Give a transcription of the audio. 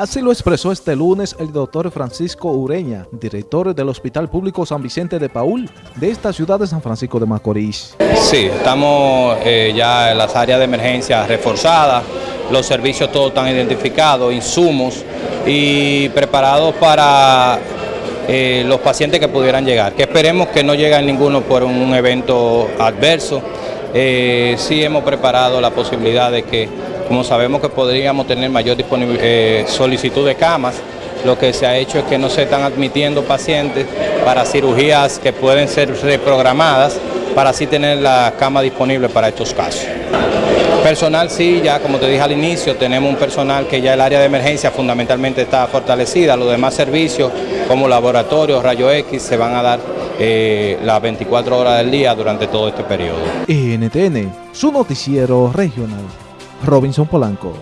Así lo expresó este lunes el doctor Francisco Ureña, director del Hospital Público San Vicente de Paul, de esta ciudad de San Francisco de Macorís. Sí, estamos eh, ya en las áreas de emergencia reforzadas, los servicios todos están identificados, insumos y preparados para eh, los pacientes que pudieran llegar, que esperemos que no lleguen ninguno por un evento adverso. Eh, sí hemos preparado la posibilidad de que, como sabemos que podríamos tener mayor eh, solicitud de camas, lo que se ha hecho es que no se están admitiendo pacientes para cirugías que pueden ser reprogramadas para así tener la cama disponible para estos casos. Personal sí, ya como te dije al inicio, tenemos un personal que ya el área de emergencia fundamentalmente está fortalecida, los demás servicios como laboratorios, rayo X se van a dar eh, las 24 horas del día durante todo este periodo. NTN, su noticiero regional, Robinson Polanco.